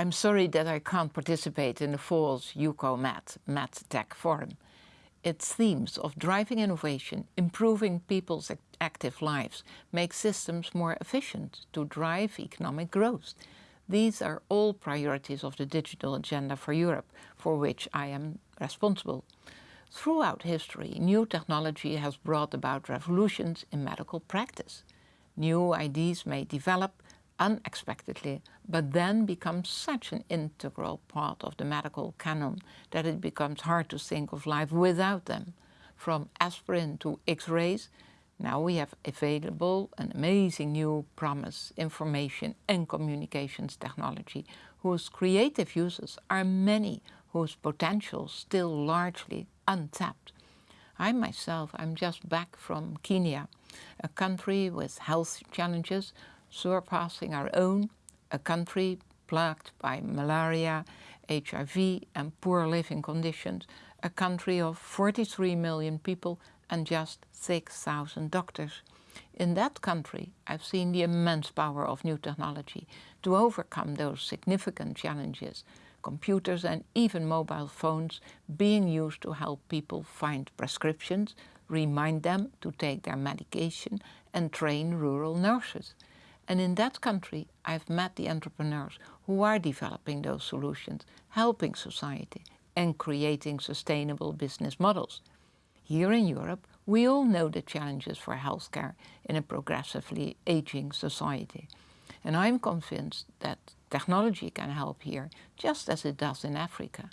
I'm sorry that I can't participate in the fall's Eucomed MedTech Forum. Its themes of driving innovation, improving people's active lives, make systems more efficient to drive economic growth. These are all priorities of the digital agenda for Europe, for which I am responsible. Throughout history, new technology has brought about revolutions in medical practice. New ideas may develop unexpectedly, but then become such an integral part of the medical canon that it becomes hard to think of life without them. From aspirin to X-rays, now we have available an amazing new promise, information and communications technology, whose creative uses are many, whose potential still largely untapped. I myself, I'm just back from Kenya, a country with health challenges surpassing our own, a country plagued by malaria, HIV and poor living conditions, a country of 43 million people and just 6,000 doctors. In that country, I've seen the immense power of new technology to overcome those significant challenges. Computers and even mobile phones being used to help people find prescriptions, remind them to take their medication and train rural nurses. And in that country, I've met the entrepreneurs who are developing those solutions, helping society and creating sustainable business models. Here in Europe, we all know the challenges for healthcare in a progressively aging society. And I'm convinced that technology can help here, just as it does in Africa.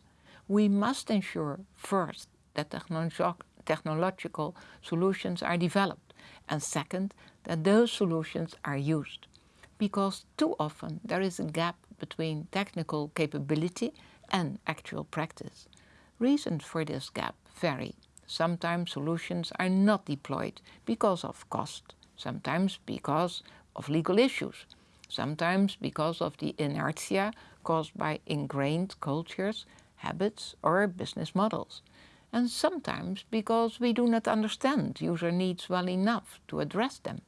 We must ensure first that technological solutions are developed and second, that those solutions are used. Because too often there is a gap between technical capability and actual practice. Reasons for this gap vary. Sometimes solutions are not deployed because of cost, sometimes because of legal issues, sometimes because of the inertia caused by ingrained cultures, habits or business models and sometimes because we do not understand user needs well enough to address them.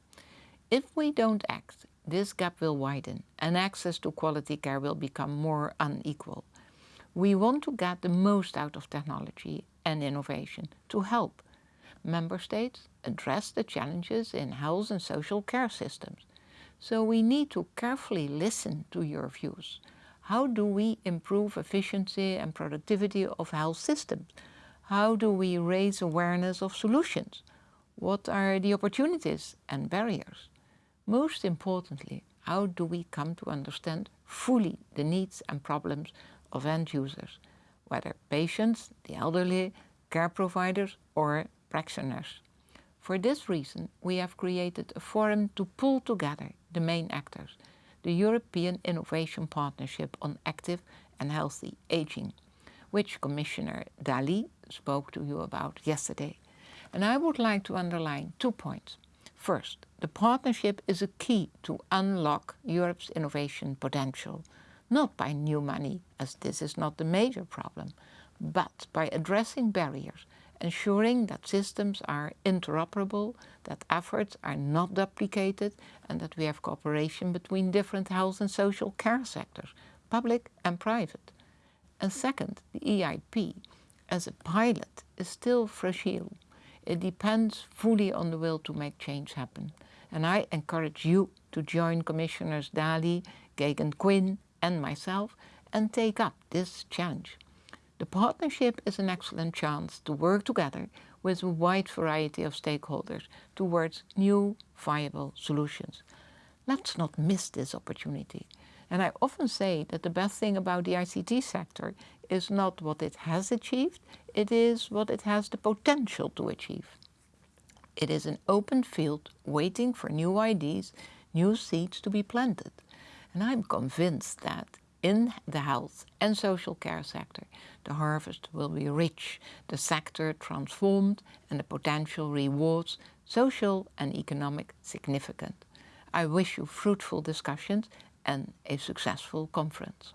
If we don't act, this gap will widen and access to quality care will become more unequal. We want to get the most out of technology and innovation to help member states address the challenges in health and social care systems. So we need to carefully listen to your views. How do we improve efficiency and productivity of health systems? How do we raise awareness of solutions? What are the opportunities and barriers? Most importantly, how do we come to understand fully the needs and problems of end users, whether patients, the elderly, care providers or practitioners? For this reason, we have created a forum to pull together the main actors, the European Innovation Partnership on Active and Healthy Aging, which Commissioner Dalli spoke to you about yesterday. And I would like to underline two points. First, the partnership is a key to unlock Europe's innovation potential, not by new money, as this is not the major problem, but by addressing barriers, ensuring that systems are interoperable, that efforts are not duplicated, and that we have cooperation between different health and social care sectors, public and private. And second, the EIP as a pilot is still fragile. It depends fully on the will to make change happen. And I encourage you to join Commissioners Dalli, Geoghegan Quinn and myself and take up this challenge. The partnership is an excellent chance to work together with a wide variety of stakeholders towards new viable solutions. Let's not miss this opportunity. And I often say that the best thing about the ICT sector is not what it has achieved, it is what it has the potential to achieve. It is an open field waiting for new ideas, new seeds to be planted. And I'm convinced that in the health and social care sector, the harvest will be rich, the sector transformed and the potential rewards social and economic significant. I wish you fruitful discussions and a successful conference.